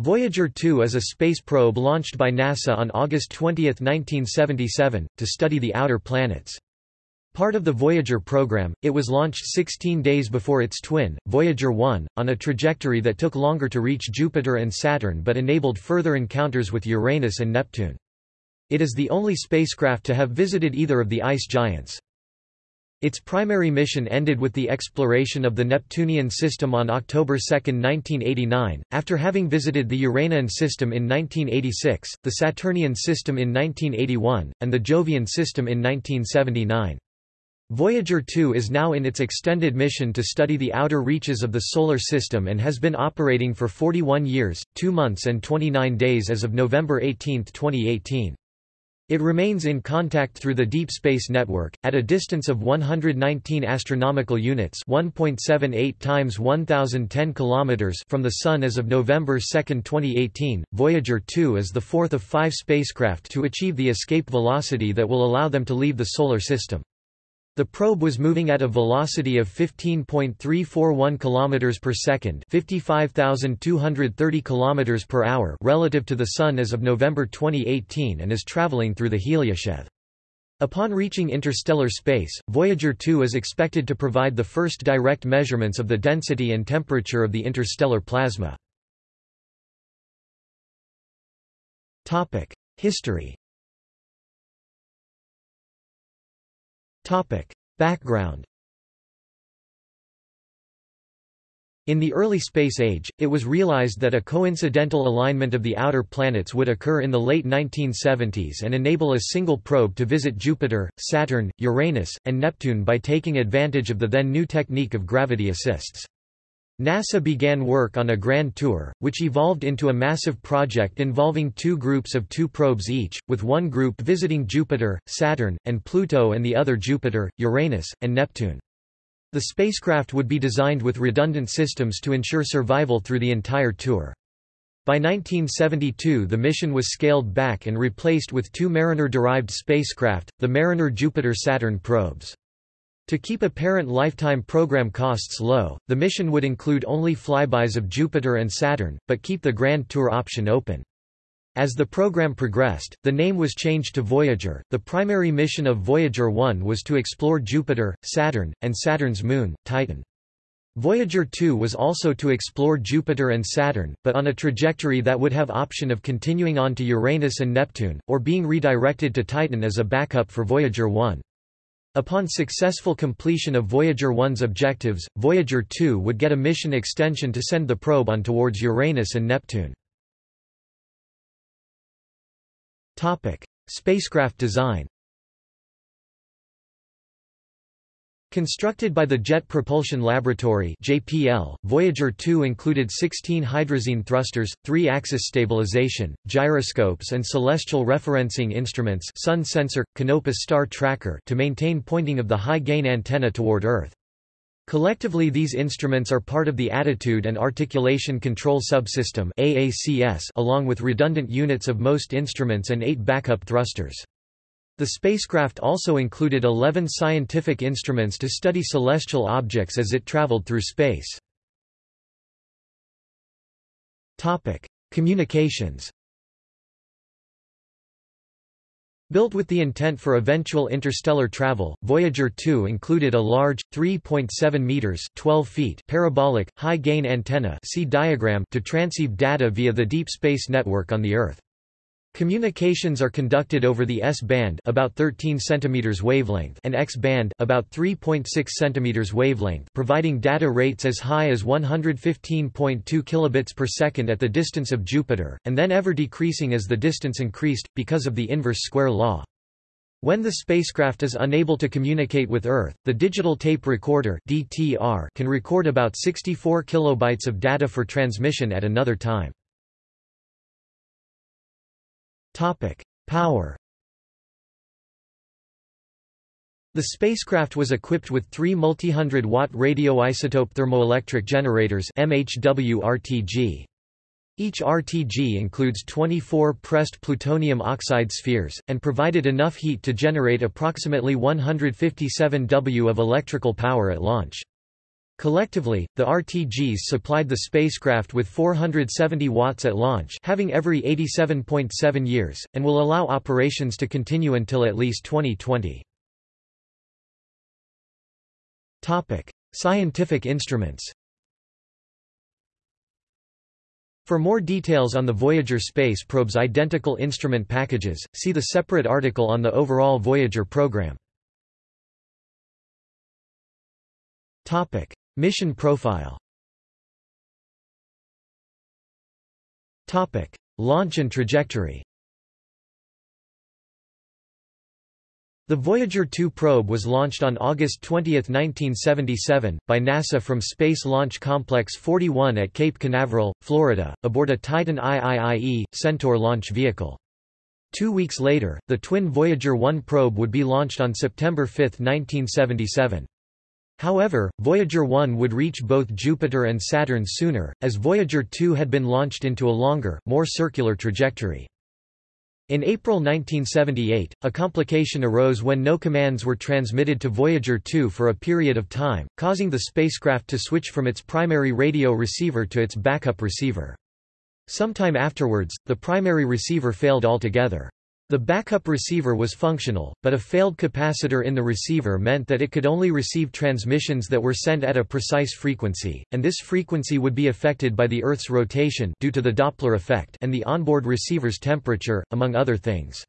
Voyager 2 is a space probe launched by NASA on August 20, 1977, to study the outer planets. Part of the Voyager program, it was launched 16 days before its twin, Voyager 1, on a trajectory that took longer to reach Jupiter and Saturn but enabled further encounters with Uranus and Neptune. It is the only spacecraft to have visited either of the ice giants. Its primary mission ended with the exploration of the Neptunian system on October 2, 1989, after having visited the Uranian system in 1986, the Saturnian system in 1981, and the Jovian system in 1979. Voyager 2 is now in its extended mission to study the outer reaches of the Solar System and has been operating for 41 years, 2 months and 29 days as of November 18, 2018. It remains in contact through the Deep Space Network, at a distance of 119 astronomical units 1.78 times 1010 kilometers from the Sun as of November 2, 2018. Voyager 2 is the fourth of five spacecraft to achieve the escape velocity that will allow them to leave the Solar System. The probe was moving at a velocity of 15.341 km per second, 55,230 km per hour relative to the sun as of November 2018 and is traveling through the heliosheath. Upon reaching interstellar space, Voyager 2 is expected to provide the first direct measurements of the density and temperature of the interstellar plasma. Topic: History Topic. Background In the early space age, it was realized that a coincidental alignment of the outer planets would occur in the late 1970s and enable a single probe to visit Jupiter, Saturn, Uranus, and Neptune by taking advantage of the then new technique of gravity assists. NASA began work on a grand tour, which evolved into a massive project involving two groups of two probes each, with one group visiting Jupiter, Saturn, and Pluto and the other Jupiter, Uranus, and Neptune. The spacecraft would be designed with redundant systems to ensure survival through the entire tour. By 1972 the mission was scaled back and replaced with two Mariner-derived spacecraft, the Mariner Jupiter-Saturn probes. To keep apparent lifetime program costs low, the mission would include only flybys of Jupiter and Saturn, but keep the Grand Tour option open. As the program progressed, the name was changed to Voyager. The primary mission of Voyager 1 was to explore Jupiter, Saturn, and Saturn's moon, Titan. Voyager 2 was also to explore Jupiter and Saturn, but on a trajectory that would have option of continuing on to Uranus and Neptune, or being redirected to Titan as a backup for Voyager 1. Upon successful completion of Voyager 1's objectives, Voyager 2 would get a mission extension to send the probe on towards Uranus and Neptune. Spacecraft design Constructed by the Jet Propulsion Laboratory (JPL), Voyager 2 included 16 hydrazine thrusters, 3-axis stabilization, gyroscopes and celestial referencing instruments sun sensor, Canopus star tracker to maintain pointing of the high-gain antenna toward Earth. Collectively these instruments are part of the Attitude and Articulation Control Subsystem (AACS) along with redundant units of most instruments and eight backup thrusters. The spacecraft also included 11 scientific instruments to study celestial objects as it traveled through space. Communications Built with the intent for eventual interstellar travel, Voyager 2 included a large, 3.7 meters (12 feet) parabolic, high-gain antenna see diagram to transceive data via the Deep Space Network on the Earth. Communications are conducted over the S-band about 13 cm wavelength and X-band about 3.6 cm wavelength providing data rates as high as 115.2 kilobits per second at the distance of Jupiter, and then ever decreasing as the distance increased, because of the inverse square law. When the spacecraft is unable to communicate with Earth, the digital tape recorder DTR can record about 64 kilobytes of data for transmission at another time. Topic: Power. The spacecraft was equipped with three multi-hundred-watt radioisotope thermoelectric generators MHW-RTG. Each RTG includes 24 pressed plutonium oxide spheres, and provided enough heat to generate approximately 157 W of electrical power at launch. Collectively, the RTGs supplied the spacecraft with 470 watts at launch having every 87.7 years, and will allow operations to continue until at least 2020. Scientific instruments For more details on the Voyager space probe's identical instrument packages, see the separate article on the overall Voyager program. Topic: Mission profile. Topic: Launch and trajectory. The Voyager 2 probe was launched on August 20, 1977, by NASA from Space Launch Complex 41 at Cape Canaveral, Florida, aboard a Titan IIIE, Centaur launch vehicle. Two weeks later, the twin Voyager 1 probe would be launched on September 5, 1977. However, Voyager 1 would reach both Jupiter and Saturn sooner, as Voyager 2 had been launched into a longer, more circular trajectory. In April 1978, a complication arose when no commands were transmitted to Voyager 2 for a period of time, causing the spacecraft to switch from its primary radio receiver to its backup receiver. Sometime afterwards, the primary receiver failed altogether. The backup receiver was functional, but a failed capacitor in the receiver meant that it could only receive transmissions that were sent at a precise frequency, and this frequency would be affected by the Earth's rotation due to the Doppler effect and the onboard receiver's temperature, among other things.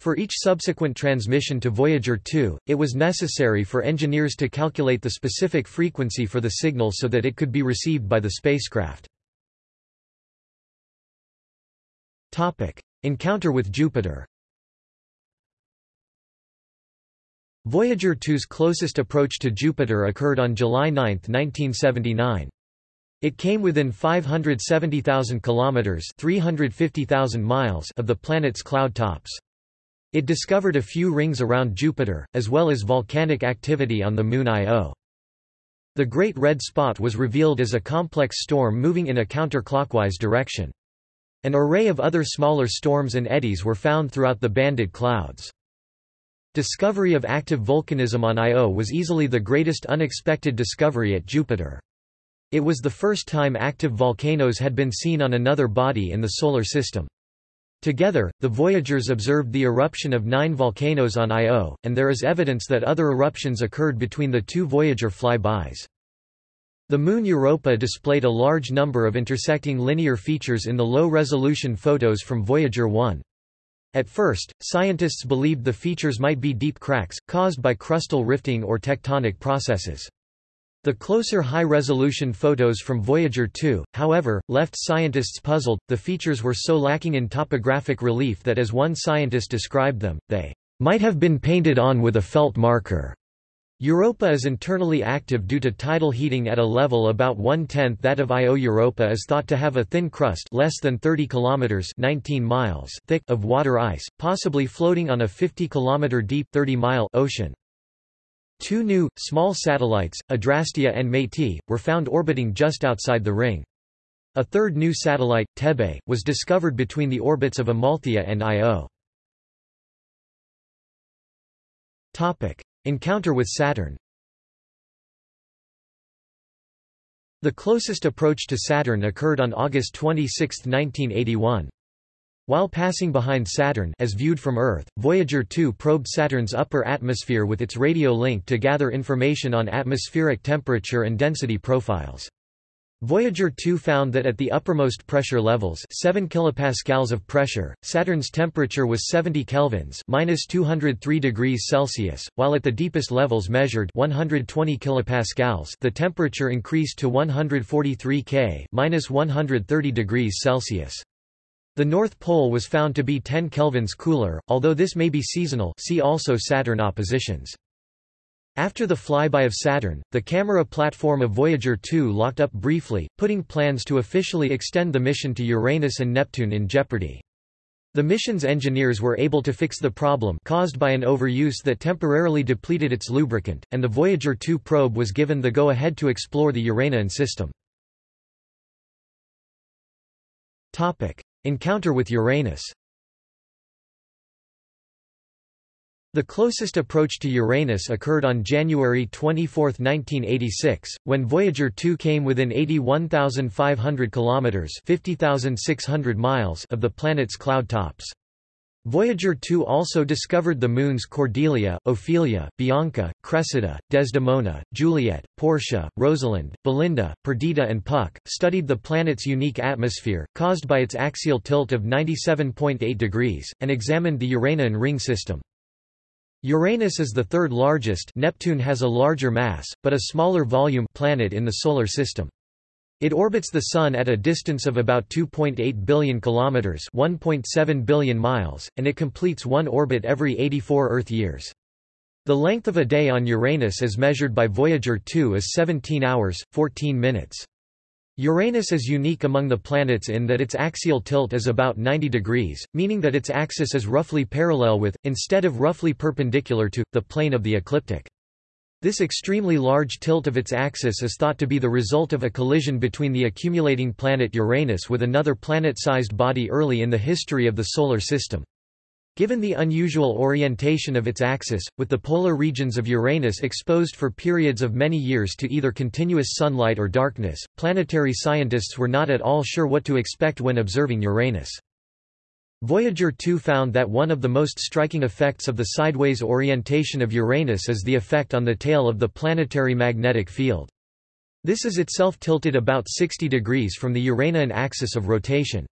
For each subsequent transmission to Voyager 2, it was necessary for engineers to calculate the specific frequency for the signal so that it could be received by the spacecraft. Encounter with Jupiter Voyager 2's closest approach to Jupiter occurred on July 9, 1979. It came within 570,000 kilometers (350,000 miles) of the planet's cloud tops. It discovered a few rings around Jupiter, as well as volcanic activity on the Moon Io. The Great Red Spot was revealed as a complex storm moving in a counterclockwise direction. An array of other smaller storms and eddies were found throughout the banded clouds. Discovery of active volcanism on Io was easily the greatest unexpected discovery at Jupiter. It was the first time active volcanoes had been seen on another body in the Solar System. Together, the Voyagers observed the eruption of nine volcanoes on Io, and there is evidence that other eruptions occurred between the two Voyager flybys. The Moon Europa displayed a large number of intersecting linear features in the low-resolution photos from Voyager 1. At first, scientists believed the features might be deep cracks, caused by crustal rifting or tectonic processes. The closer high-resolution photos from Voyager 2, however, left scientists puzzled. The features were so lacking in topographic relief that as one scientist described them, they might have been painted on with a felt marker. Europa is internally active due to tidal heating at a level about one-tenth that of Io. Europa is thought to have a thin crust less than 30 kilometers 19 miles thick of water ice, possibly floating on a 50 kilometer deep 30-mile ocean. Two new, small satellites, Adrastea and Métis, were found orbiting just outside the ring. A third new satellite, Thebe, was discovered between the orbits of Amalthea and Io. Encounter with Saturn The closest approach to Saturn occurred on August 26, 1981. While passing behind Saturn as viewed from Earth, Voyager 2 probed Saturn's upper atmosphere with its radio link to gather information on atmospheric temperature and density profiles. Voyager 2 found that at the uppermost pressure levels 7 kilopascals of pressure, Saturn's temperature was 70 kelvins minus 203 degrees Celsius, while at the deepest levels measured 120 kilopascals the temperature increased to 143 K minus 130 degrees Celsius. The North Pole was found to be 10 kelvins cooler, although this may be seasonal see also Saturn oppositions. After the flyby of Saturn, the camera platform of Voyager 2 locked up briefly, putting plans to officially extend the mission to Uranus and Neptune in jeopardy. The mission's engineers were able to fix the problem caused by an overuse that temporarily depleted its lubricant, and the Voyager 2 probe was given the go-ahead to explore the Uranian system. Encounter with Uranus The closest approach to Uranus occurred on January 24, 1986, when Voyager 2 came within 81,500 kilometers (50,600 miles) of the planet's cloud tops. Voyager 2 also discovered the moons Cordelia, Ophelia, Bianca, Cressida, Desdemona, Juliet, Portia, Rosalind, Belinda, Perdita and Puck, studied the planet's unique atmosphere, caused by its axial tilt of 97.8 degrees, and examined the Uranian ring system. Uranus is the third largest Neptune has a larger mass, but a smaller volume planet in the Solar System. It orbits the Sun at a distance of about 2.8 billion kilometers (1.7 billion miles), and it completes one orbit every 84 Earth years. The length of a day on Uranus as measured by Voyager 2 is 17 hours, 14 minutes. Uranus is unique among the planets in that its axial tilt is about 90 degrees, meaning that its axis is roughly parallel with, instead of roughly perpendicular to, the plane of the ecliptic. This extremely large tilt of its axis is thought to be the result of a collision between the accumulating planet Uranus with another planet-sized body early in the history of the Solar System. Given the unusual orientation of its axis, with the polar regions of Uranus exposed for periods of many years to either continuous sunlight or darkness, planetary scientists were not at all sure what to expect when observing Uranus. Voyager 2 found that one of the most striking effects of the sideways orientation of Uranus is the effect on the tail of the planetary magnetic field. This is itself tilted about 60 degrees from the Uranian axis of rotation.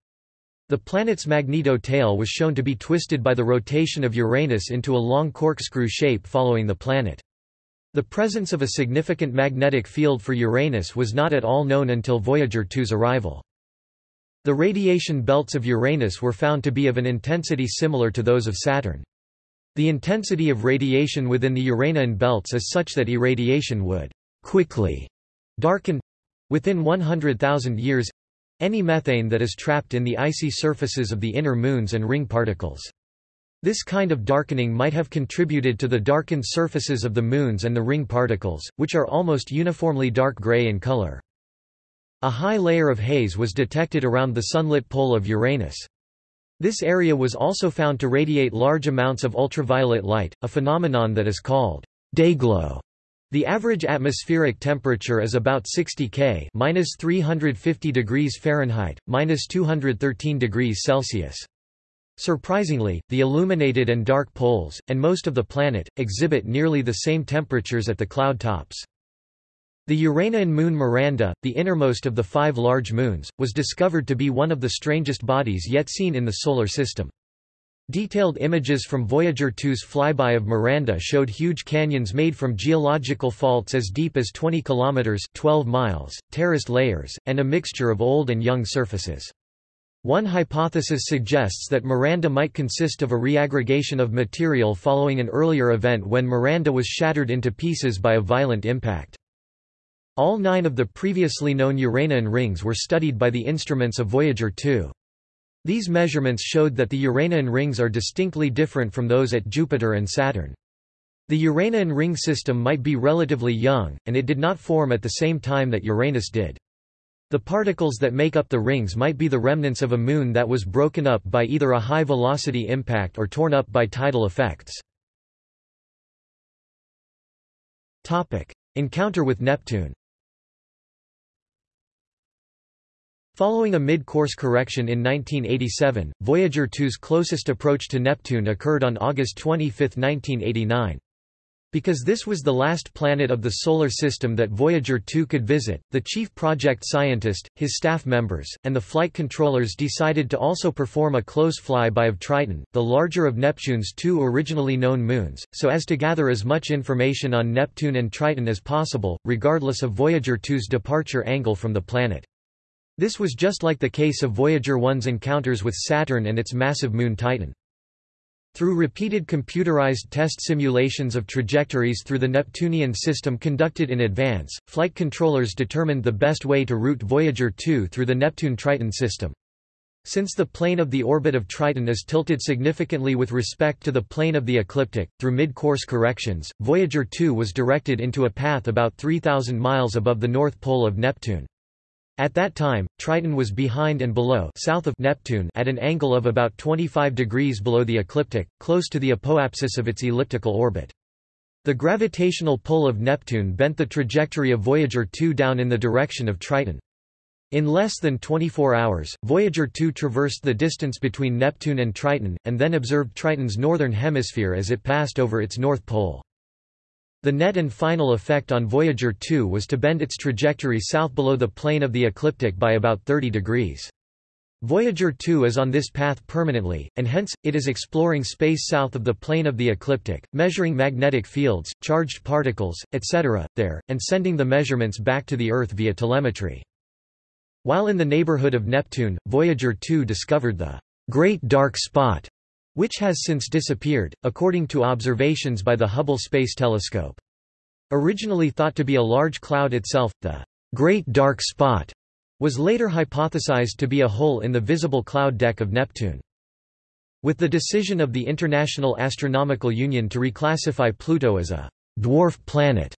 The planet's magneto-tail was shown to be twisted by the rotation of Uranus into a long corkscrew shape following the planet. The presence of a significant magnetic field for Uranus was not at all known until Voyager 2's arrival. The radiation belts of Uranus were found to be of an intensity similar to those of Saturn. The intensity of radiation within the Uranian belts is such that irradiation would quickly darken within 100,000 years any methane that is trapped in the icy surfaces of the inner moons and ring particles. This kind of darkening might have contributed to the darkened surfaces of the moons and the ring particles, which are almost uniformly dark gray in color. A high layer of haze was detected around the sunlit pole of Uranus. This area was also found to radiate large amounts of ultraviolet light, a phenomenon that is called dayglow. The average atmospheric temperature is about 60 K minus 350 degrees Fahrenheit, minus 213 degrees Celsius. Surprisingly, the illuminated and dark poles, and most of the planet, exhibit nearly the same temperatures at the cloud tops. The Uranian moon Miranda, the innermost of the five large moons, was discovered to be one of the strangest bodies yet seen in the Solar System. Detailed images from Voyager 2's flyby of Miranda showed huge canyons made from geological faults as deep as 20 kilometers (12 miles), terraced layers, and a mixture of old and young surfaces. One hypothesis suggests that Miranda might consist of a reaggregation of material following an earlier event when Miranda was shattered into pieces by a violent impact. All nine of the previously known Uranian rings were studied by the instruments of Voyager 2. These measurements showed that the Uranian rings are distinctly different from those at Jupiter and Saturn. The Uranian ring system might be relatively young, and it did not form at the same time that Uranus did. The particles that make up the rings might be the remnants of a moon that was broken up by either a high-velocity impact or torn up by tidal effects. Encounter with Neptune Following a mid-course correction in 1987, Voyager 2's closest approach to Neptune occurred on August 25, 1989. Because this was the last planet of the Solar System that Voyager 2 could visit, the chief project scientist, his staff members, and the flight controllers decided to also perform a close flyby of Triton, the larger of Neptune's two originally known moons, so as to gather as much information on Neptune and Triton as possible, regardless of Voyager 2's departure angle from the planet. This was just like the case of Voyager 1's encounters with Saturn and its massive moon Titan. Through repeated computerized test simulations of trajectories through the Neptunian system conducted in advance, flight controllers determined the best way to route Voyager 2 through the Neptune-Triton system. Since the plane of the orbit of Triton is tilted significantly with respect to the plane of the ecliptic, through mid-course corrections, Voyager 2 was directed into a path about 3,000 miles above the north pole of Neptune. At that time, Triton was behind and below south of Neptune at an angle of about 25 degrees below the ecliptic, close to the apoapsis of its elliptical orbit. The gravitational pull of Neptune bent the trajectory of Voyager 2 down in the direction of Triton. In less than 24 hours, Voyager 2 traversed the distance between Neptune and Triton, and then observed Triton's northern hemisphere as it passed over its north pole. The net and final effect on Voyager 2 was to bend its trajectory south below the plane of the ecliptic by about 30 degrees. Voyager 2 is on this path permanently, and hence, it is exploring space south of the plane of the ecliptic, measuring magnetic fields, charged particles, etc., there, and sending the measurements back to the Earth via telemetry. While in the neighborhood of Neptune, Voyager 2 discovered the Great Dark Spot, which has since disappeared, according to observations by the Hubble Space Telescope. Originally thought to be a large cloud itself, the Great Dark Spot was later hypothesized to be a hole in the visible cloud deck of Neptune. With the decision of the International Astronomical Union to reclassify Pluto as a dwarf planet,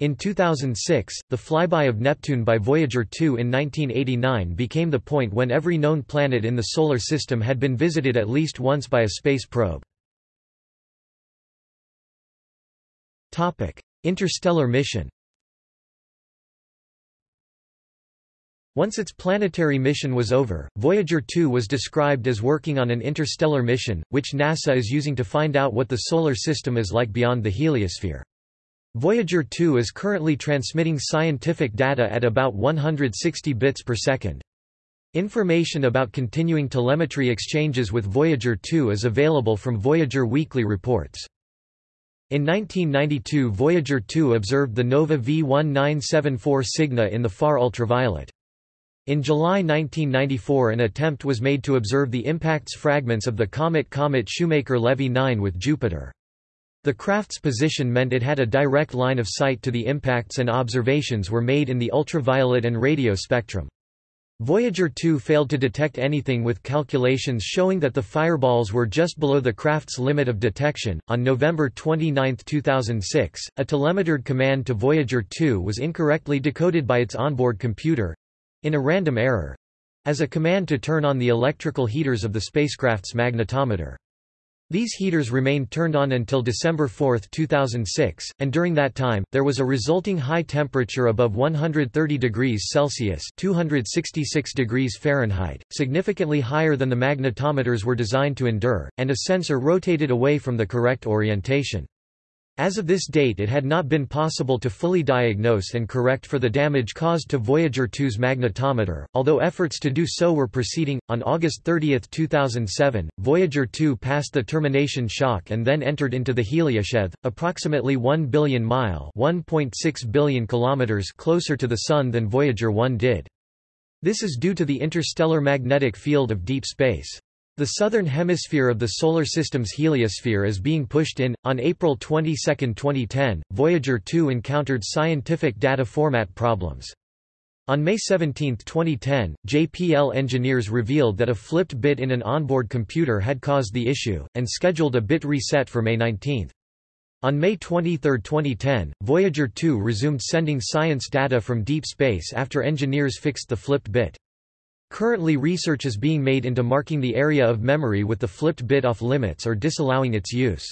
in 2006, the flyby of Neptune by Voyager 2 in 1989 became the point when every known planet in the Solar System had been visited at least once by a space probe. Interstellar mission Once its planetary mission was over, Voyager 2 was described as working on an interstellar mission, which NASA is using to find out what the Solar System is like beyond the heliosphere. Voyager 2 is currently transmitting scientific data at about 160 bits per second. Information about continuing telemetry exchanges with Voyager 2 is available from Voyager Weekly Reports. In 1992 Voyager 2 observed the NOVA V1974 Cygni in the far ultraviolet. In July 1994 an attempt was made to observe the impacts fragments of the comet Comet Shoemaker-Levy 9 with Jupiter. The craft's position meant it had a direct line of sight to the impacts and observations were made in the ultraviolet and radio spectrum. Voyager 2 failed to detect anything with calculations showing that the fireballs were just below the craft's limit of detection. On November 29, 2006, a telemetered command to Voyager 2 was incorrectly decoded by its onboard computer in a random error as a command to turn on the electrical heaters of the spacecraft's magnetometer. These heaters remained turned on until December 4, 2006, and during that time, there was a resulting high temperature above 130 degrees Celsius 266 degrees Fahrenheit, significantly higher than the magnetometers were designed to endure, and a sensor rotated away from the correct orientation. As of this date it had not been possible to fully diagnose and correct for the damage caused to Voyager 2's magnetometer, although efforts to do so were proceeding. On August 30, 2007, Voyager 2 passed the termination shock and then entered into the heliosheath, approximately 1 billion mile (1.6 billion kilometers) closer to the Sun than Voyager 1 did. This is due to the interstellar magnetic field of deep space. The southern hemisphere of the Solar System's heliosphere is being pushed in. On April 22, 2010, Voyager 2 encountered scientific data format problems. On May 17, 2010, JPL engineers revealed that a flipped bit in an onboard computer had caused the issue, and scheduled a bit reset for May 19. On May 23, 2010, Voyager 2 resumed sending science data from deep space after engineers fixed the flipped bit. Currently research is being made into marking the area of memory with the flipped bit off limits or disallowing its use.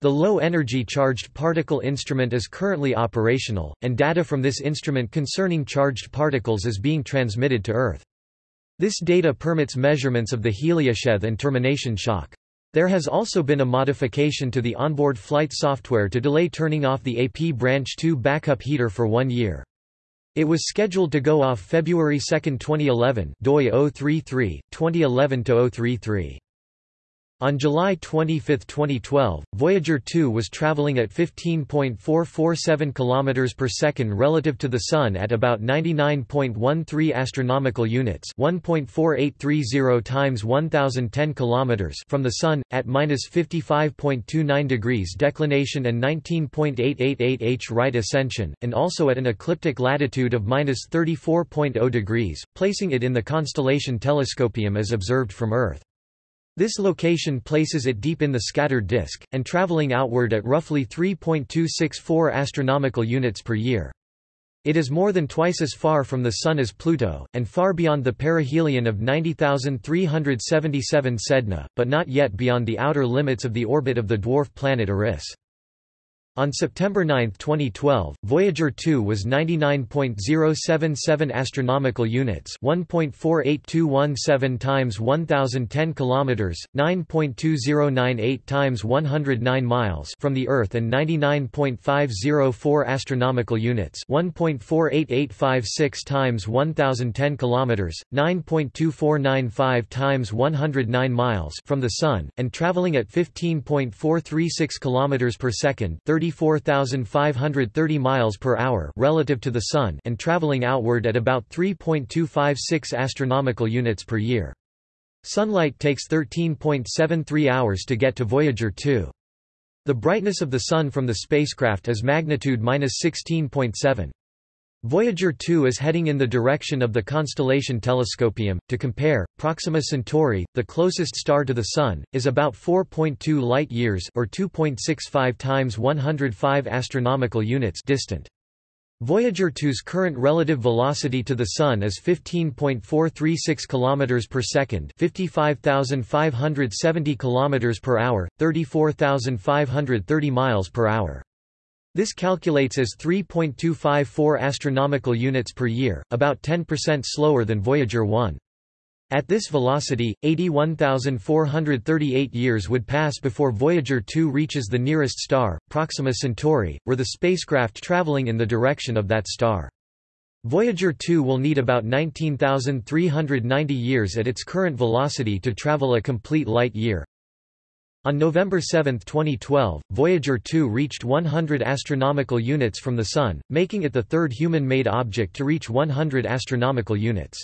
The low-energy charged particle instrument is currently operational, and data from this instrument concerning charged particles is being transmitted to Earth. This data permits measurements of the heliosheath and termination shock. There has also been a modification to the onboard flight software to delay turning off the AP Branch 2 backup heater for one year. It was scheduled to go off February 2, 2011 DOI 033, 2011-033. On July 25, 2012, Voyager 2 was traveling at 15.447 km per second relative to the Sun at about 99.13 astronomical units, 1.4830 times 1010 km from the Sun at -55.29 degrees declination and 19.888 h right ascension, and also at an ecliptic latitude of -34.0 degrees, placing it in the constellation Telescopium as observed from Earth. This location places it deep in the scattered disk, and traveling outward at roughly 3.264 astronomical units per year. It is more than twice as far from the Sun as Pluto, and far beyond the perihelion of 90,377 Sedna, but not yet beyond the outer limits of the orbit of the dwarf planet Eris. On September 9, 2012, Voyager 2 was 99.077 astronomical units, 1.48217 times 1010 kilometers, 9.2098 times 109 miles from the Earth and 99.504 astronomical units, 1.48856 times 1010 kilometers, 9.2495 times 109 miles from the Sun, and traveling at 15.436 kilometers per second, 30 34,530 miles per hour relative to the sun and traveling outward at about 3.256 astronomical units per year. Sunlight takes 13.73 hours to get to Voyager 2. The brightness of the sun from the spacecraft is magnitude -16.7. Voyager 2 is heading in the direction of the constellation Telescopium. To compare, Proxima Centauri, the closest star to the Sun, is about 4.2 light-years or 2.65 times 105 astronomical units distant. Voyager 2's current relative velocity to the Sun is 15.436 km per second, 55,570 km per hour, 34,530 miles per hour. This calculates as 3.254 astronomical units per year, about 10% slower than Voyager 1. At this velocity, 81,438 years would pass before Voyager 2 reaches the nearest star, Proxima Centauri, were the spacecraft traveling in the direction of that star. Voyager 2 will need about 19,390 years at its current velocity to travel a complete light year. On November 7, 2012, Voyager 2 reached 100 astronomical units from the Sun, making it the third human-made object to reach 100 astronomical units.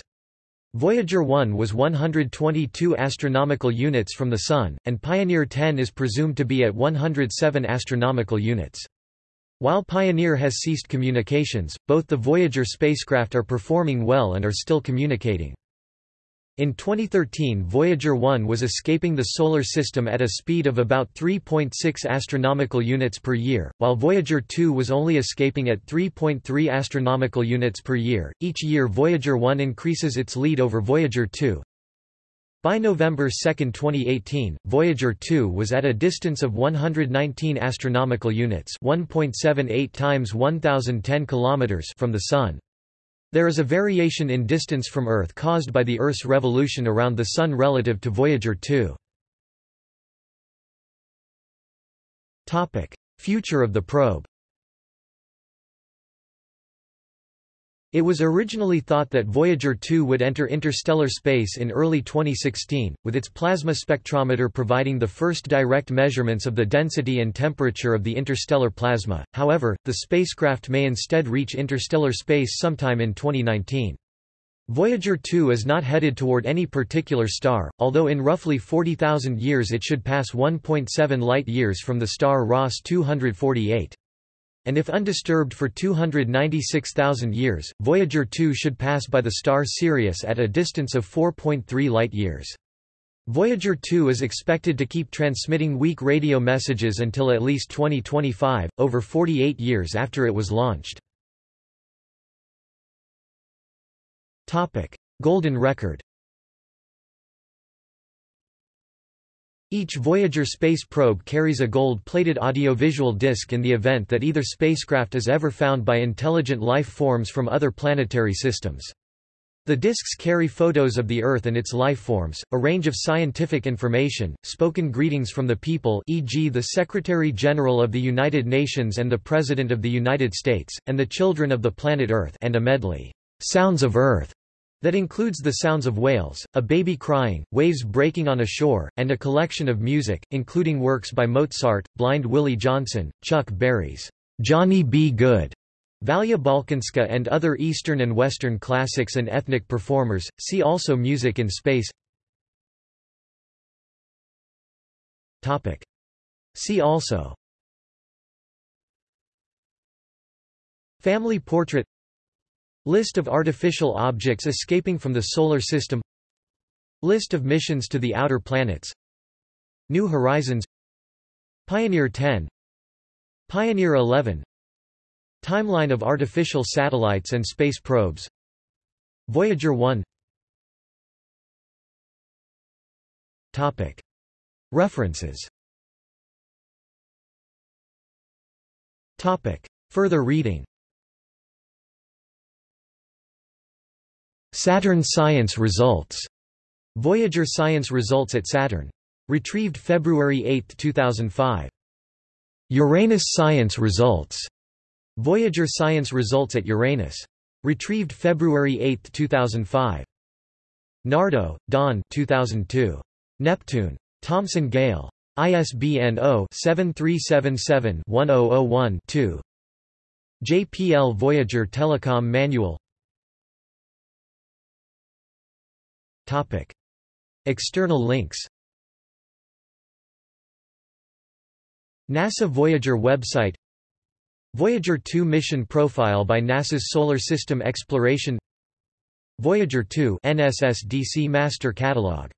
Voyager 1 was 122 astronomical units from the Sun, and Pioneer 10 is presumed to be at 107 astronomical units. While Pioneer has ceased communications, both the Voyager spacecraft are performing well and are still communicating. In 2013 Voyager 1 was escaping the Solar System at a speed of about 3.6 astronomical units per year, while Voyager 2 was only escaping at 3.3 astronomical units per year. Each year Voyager 1 increases its lead over Voyager 2. By November 2, 2018, Voyager 2 was at a distance of 119 astronomical units, 1.78 times 1010 kilometers from the sun. There is a variation in distance from Earth caused by the Earth's revolution around the Sun relative to Voyager 2. Future of the probe It was originally thought that Voyager 2 would enter interstellar space in early 2016, with its plasma spectrometer providing the first direct measurements of the density and temperature of the interstellar plasma, however, the spacecraft may instead reach interstellar space sometime in 2019. Voyager 2 is not headed toward any particular star, although in roughly 40,000 years it should pass 1.7 light-years from the star Ross 248 and if undisturbed for 296,000 years, Voyager 2 should pass by the star Sirius at a distance of 4.3 light-years. Voyager 2 is expected to keep transmitting weak radio messages until at least 2025, over 48 years after it was launched. Golden record Each Voyager space probe carries a gold-plated audiovisual disc in the event that either spacecraft is ever found by intelligent life forms from other planetary systems. The discs carry photos of the Earth and its life forms, a range of scientific information, spoken greetings from the people e.g. the Secretary-General of the United Nations and the President of the United States, and the children of the planet Earth and a medley, "'Sounds of Earth' That includes the sounds of whales, a baby crying, waves breaking on a shore, and a collection of music, including works by Mozart, Blind Willie Johnson, Chuck Berry's Johnny B. Goode, Valia Balkanska and other Eastern and Western classics and ethnic performers. See also Music in Space. Topic. See also Family portrait List of artificial objects escaping from the Solar System. List of missions to the outer planets. New Horizons. Pioneer 10 Pioneer 11 Timeline of artificial satellites and space probes. Voyager 1 Topic. References. Topic. Further reading Saturn Science Results. Voyager Science Results at Saturn. Retrieved February 8, 2005. Uranus Science Results. Voyager Science Results at Uranus. Retrieved February 8, 2005. Nardo, Don 2002. Neptune. Thomson Gale. ISBN 0-7377-1001-2. JPL Voyager Telecom Manual Topic. External links NASA Voyager website Voyager 2 mission profile by NASA's Solar System Exploration Voyager 2 NSSDC Master Catalog